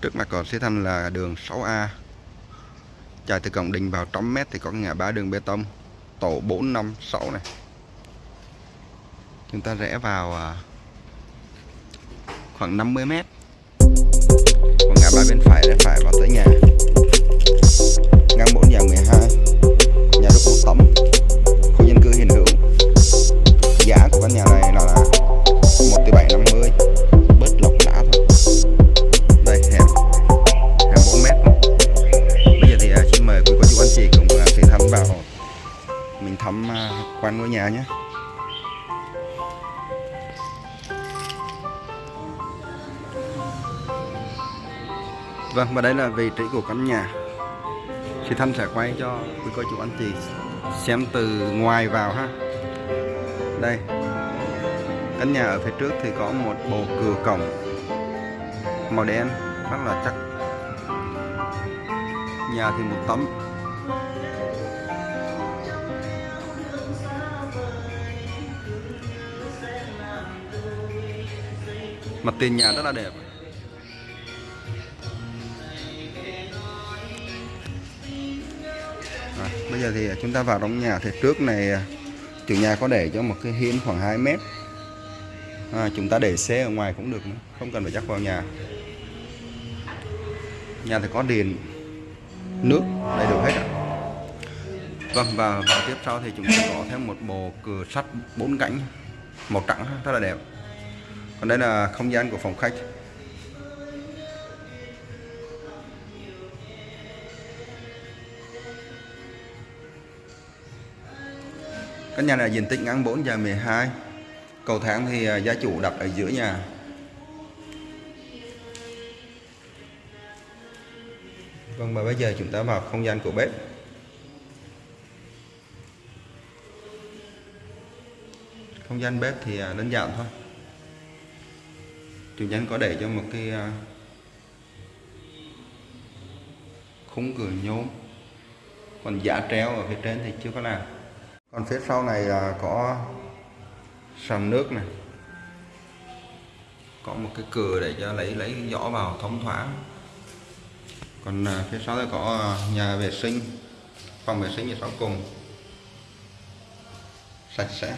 trước mặt cầu Sĩ thanh là đường 6A chạy từ cổng đình vào trăm mét thì có ngã ba đường bê tông, tổ 456 này. Chúng ta rẽ vào à, khoảng 50 mét. Còn ngã ba bên phải rẽ phải vào tới nhà. Ngang 4 nhà 12 nhà đất một tấm. Quanh ngôi nhà nhé. Vâng và đây là vị trí của căn nhà. Thì Thanh sẽ quay cho quý cô chú anh chị xem từ ngoài vào ha. Đây, Căn nhà ở phía trước thì có một bộ cửa cổng màu đen rất là chắc. Nhà thì một tấm. Mặt tiền nhà rất là đẹp. Rồi, bây giờ thì chúng ta vào trong nhà thì trước này à, chủ nhà có để cho một cái hiên khoảng 2 mét. À, chúng ta để xe ở ngoài cũng được không cần phải chắc vào nhà. Nhà thì có điện nước đầy đủ hết ạ. Vâng và vào tiếp sau thì chúng ta có thêm một bộ cửa sắt bốn cánh màu trắng rất là đẹp còn đây là không gian của phòng khách. Căn nhà này diện tích ngang 4 và 12 Cầu thang thì à, gia chủ đặt ở giữa nhà. Vâng và bây giờ chúng ta vào không gian của bếp. Không gian bếp thì à, đơn giản thôi. Chủ nhân có để cho một cái à, khung cửa nhôm, Còn giả treo ở phía trên thì chưa có làm. Còn phía sau này là có sàn nước này. Có một cái cửa để cho lấy lấy gió vào thông thoáng. Còn à, phía sau đây có à, nhà vệ sinh, phòng vệ sinh ở sau cùng. Sạch sẽ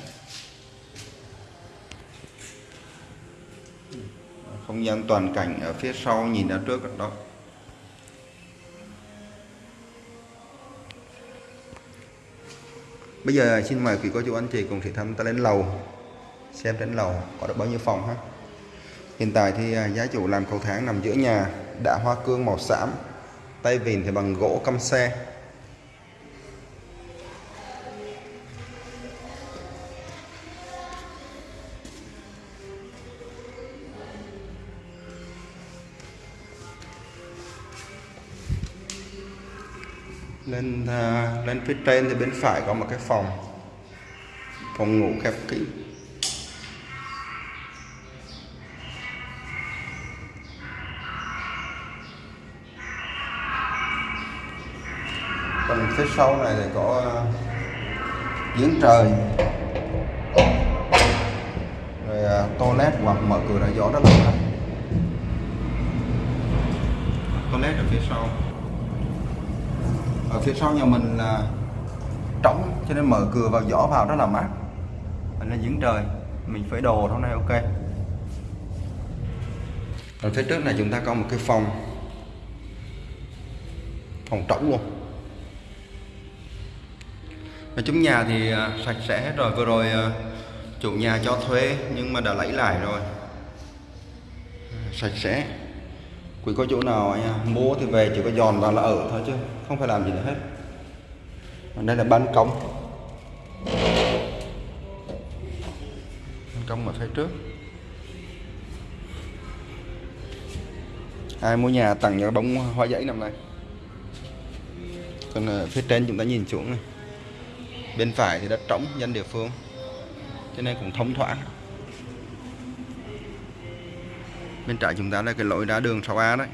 không gian toàn cảnh ở phía sau nhìn ra trước đó Bây giờ xin mời quý cô chú anh chị cùng thị thăm ta lên lầu xem trên lầu có được bao nhiêu phòng ha. Hiện tại thì à, giá chủ làm cầu thang nằm giữa nhà, đã hoa cương màu xám, tay vịn thì bằng gỗ căm xe. Lên uh, lên phía trên thì bên phải có một cái phòng. Phòng ngủ khép kín. Còn phía sau này thì có à, giếng trời. Rồi uh, toilet hoặc mở cửa ra gió rất là toilet ở phía sau ở phía sau nhà mình là trống, cho nên mở cửa vào gió vào rất là mát. Ở là giếng trời, mình phơi đồ hôm nay ok. Ở phía trước này chúng ta có một cái phòng. Phòng trống luôn. Nói chung nhà thì à, sạch sẽ hết rồi. Vừa rồi à, chủ nhà cho thuê, nhưng mà đã lấy lại rồi. Sạch sẽ quỷ có chỗ nào anh em mua thì về chỉ có giòn vào là ở thôi chứ, không phải làm gì nữa hết. Còn đây là ban công ban công ở phía trước. Ai mua nhà tặng cho bóng hoa giấy năm nay còn ở phía trên chúng ta nhìn xuống này. Bên phải thì đất trống, dân địa phương. Cho nên cũng thông thoáng bên trái chúng ta là cái lối ra đường 6A đấy.